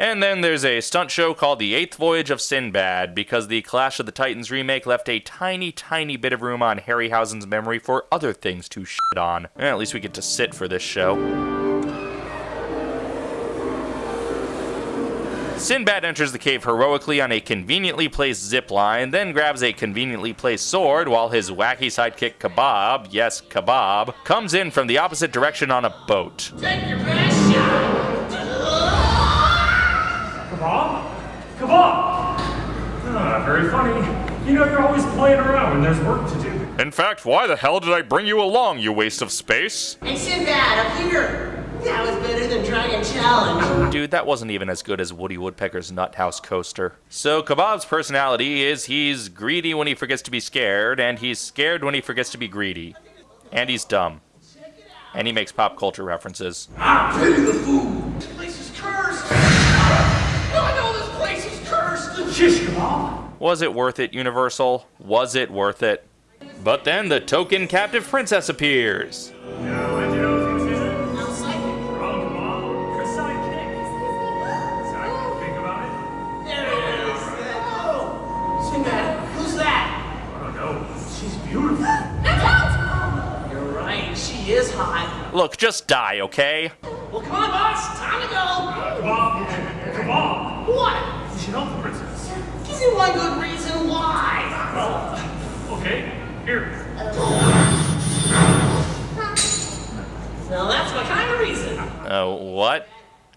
And then there's a stunt show called The Eighth Voyage of Sinbad, because the Clash of the Titans remake left a tiny, tiny bit of room on Harryhausen's memory for other things to shit on. Eh, at least we get to sit for this show. Sinbad enters the cave heroically on a conveniently placed zip line, then grabs a conveniently placed sword while his wacky sidekick Kebab, yes, Kebab, comes in from the opposite direction on a boat. Take your Ah, very funny. You know, you're always playing around when there's work to do. In fact, why the hell did I bring you along, you waste of space? Hey, Sinbad, up here! That was better than Dragon Challenge. Dude, that wasn't even as good as Woody Woodpecker's Nuthouse coaster. So, Kebab's personality is he's greedy when he forgets to be scared, and he's scared when he forgets to be greedy. And he's dumb. And he makes pop culture references. I pity the fool! This place is cursed! I know this place is cursed! Shish Kebab! Was it worth it, Universal? Was it worth it? But then the token captive princess appears. Now, how'd you know if he was in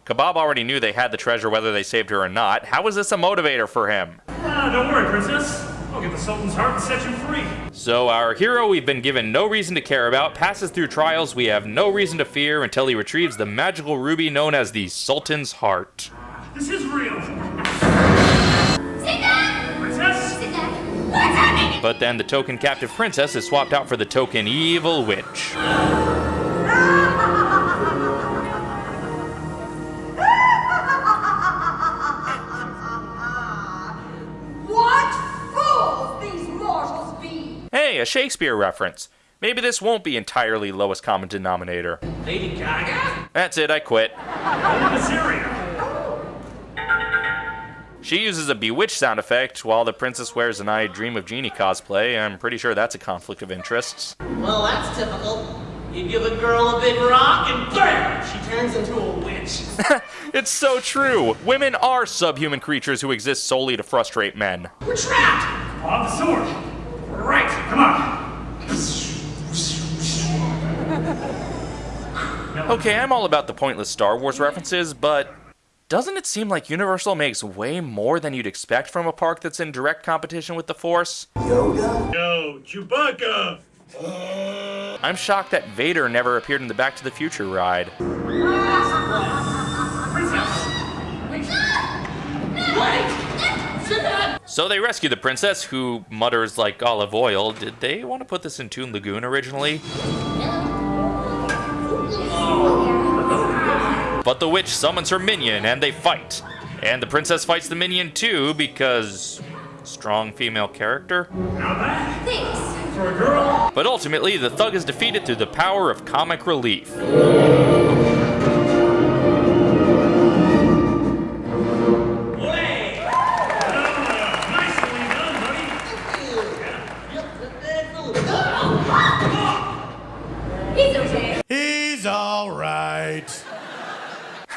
Kebab already knew they had the treasure whether they saved her or not. How is this a motivator for him? Ah, don't worry, princess. I'll get the Sultan's heart and set you free. So, our hero we've been given no reason to care about passes through trials we have no reason to fear until he retrieves the magical ruby known as the Sultan's Heart. This is real. Princess? What's happening? But then the token captive princess is swapped out for the token evil witch. Hey, a Shakespeare reference. Maybe this won't be entirely lowest common denominator. Lady Gaga? That's it, I quit. She uses a bewitch sound effect while the princess wears an I Dream of Jeannie cosplay. I'm pretty sure that's a conflict of interests. Well, that's typical. You give a girl a big rock and BAM! She turns into a witch. It's so true! Women are subhuman creatures who exist solely to frustrate men. We're trapped! On the sword. Right, come on. Okay, I'm all about the pointless Star Wars references, but doesn't it seem like Universal makes way more than you'd expect from a park that's in direct competition with the Force? Yo, Chewbacca. I'm shocked that Vader never appeared in the Back to the Future ride. Ah! Princess. Sinbad! So they rescue the princess, who mutters like olive oil. Did they want to put this in Toon Lagoon originally? But the witch summons her minion and they fight. And the princess fights the minion too because strong female character. Thanks. for a girl. But ultimately, the thug is defeated through the power of comic relief.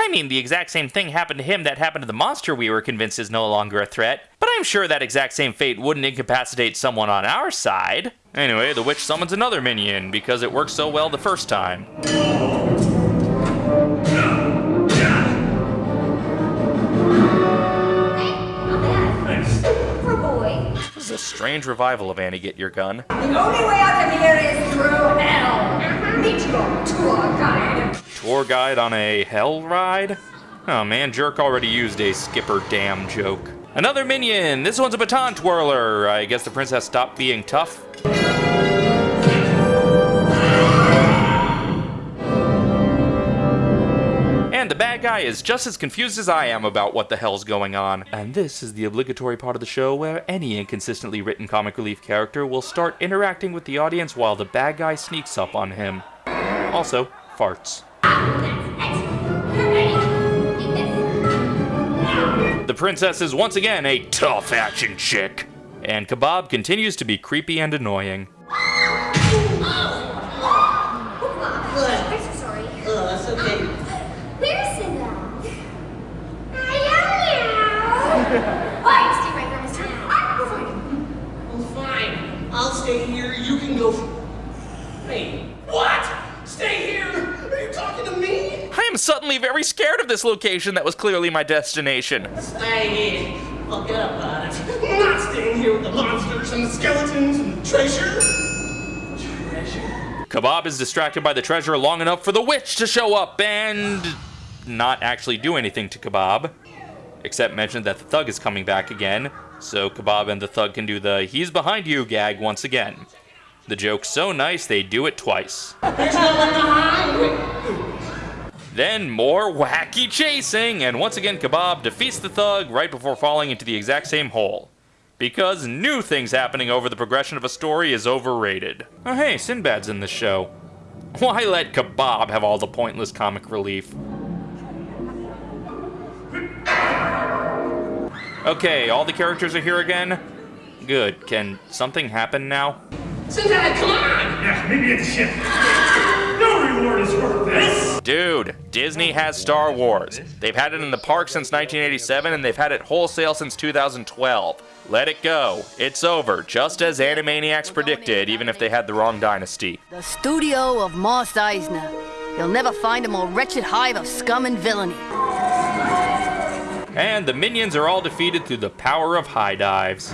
I mean, the exact same thing happened to him that happened to the monster we were convinced is no longer a threat, but I'm sure that exact same fate wouldn't incapacitate someone on our side. Anyway, the witch summons another minion because it worked so well the first time. Not bad. Thanks. For a boy. This is a strange revival of Annie Get Your Gun. The only way out of here is through hell. Meet your tour guide. Tour guide on a hell ride? Oh man, Jerk already used a skipper damn joke. Another minion! This one's a baton twirler. I guess the princess stopped being tough. And the bad guy is just as confused as I am about what the hell's going on. And this is the obligatory part of the show where any inconsistently written comic relief character will start interacting with the audience while the bad guy sneaks up on him. Also, farts. The princess is once again a tough action chick. And Kebab continues to be creepy and annoying. I'm so sorry. Oh, that's okay. Where's Cinderella? Hello. Why, stay right there, mister. I will find him. Well, fine. I'll stay here. You can go. Wait. What? Stay here? Are you talking to me? I am suddenly very scared of this location that was clearly my destination. Stay here. I'll get up on it. I'm not staying here with the monsters and the skeletons and the treasure. Treasure? Kebab is distracted by the treasure long enough for the witch to show up and not actually do anything to Kebab, except mention that the thug is coming back again, so Kebab and the thug can do the he's behind you gag once again. The joke's so nice they do it twice. There's no one behind. Then more wacky chasing, and once again Kebab defeats the thug right before falling into the exact same hole. Because new things happening over the progression of a story is overrated. Oh hey, Sinbad's in this show. Why let Kebab have all the pointless comic relief? Okay, all the characters are here again? Good. Can something happen now? Cinderella, come on! Yeah, maybe it's ship. No reward is worth this. Dude, Disney has Star Wars. They've had it in the park since 1987 and they've had it wholesale since 2012. Let it go. It's over, just as Animaniacs predicted, even if they had the wrong dynasty. The studio of Moss Eisner. You'll never find a more wretched hive of scum and villainy. And the minions are all defeated through the power of high dives.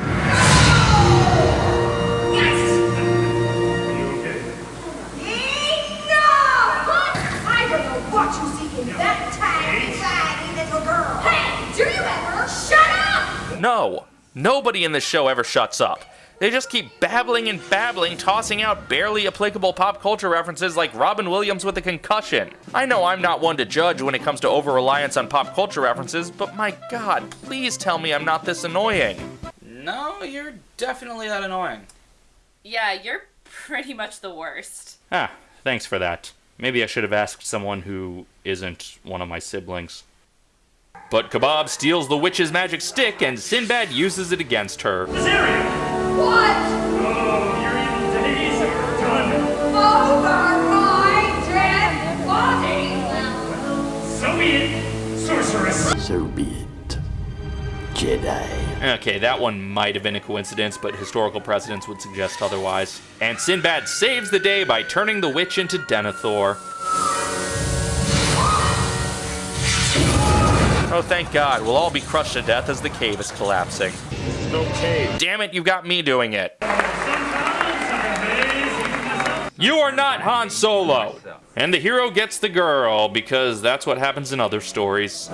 No, nobody in this show ever shuts up. They just keep babbling and babbling, tossing out barely applicable pop culture references like Robin Williams with a concussion. I know I'm not one to judge when it comes to over reliance on pop culture references, but my god, please tell me I'm not this annoying. No, you're definitely that annoying. Yeah, you're pretty much the worst. Ah, thanks for that. Maybe I should have asked someone who isn't one of my siblings. But Kebab steals the witch's magic stick and Sinbad uses it against her. Cesaria. What? Oh, your evil days are done. Over my dead body! So be it, sorceress. So be it, Jedi. Okay, that one might have been a coincidence, but historical precedents would suggest otherwise. And Sinbad saves the day by turning the witch into Denethor. Oh, thank God. We'll all be crushed to death as the cave is collapsing. No cave! Damn it, you got me doing it. You are not Han Solo. And the hero gets the girl, because that's what happens in other stories.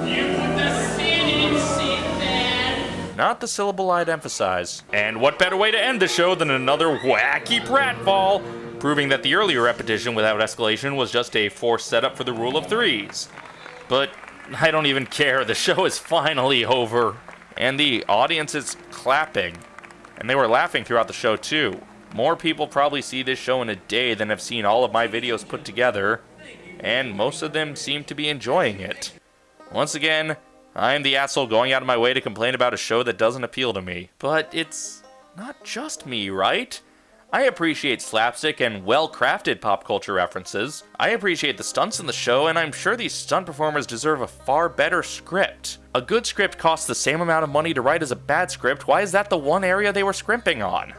Not the syllable I'd emphasize. And what better way to end the show than another wacky pratfall, proving that the earlier repetition without escalation was just a forced setup for the rule of threes. But I don't even care, the show is finally over. And the audience is clapping. And they were laughing throughout the show too. More people probably see this show in a day than have seen all of my videos put together, and most of them seem to be enjoying it. Once again, I am the asshole going out of my way to complain about a show that doesn't appeal to me. But it's not just me, right? I appreciate slapstick and well crafted pop culture references. I appreciate the stunts in the show, and I'm sure these stunt performers deserve a far better script. A good script costs the same amount of money to write as a bad script. Why is that the one area they were scrimping on?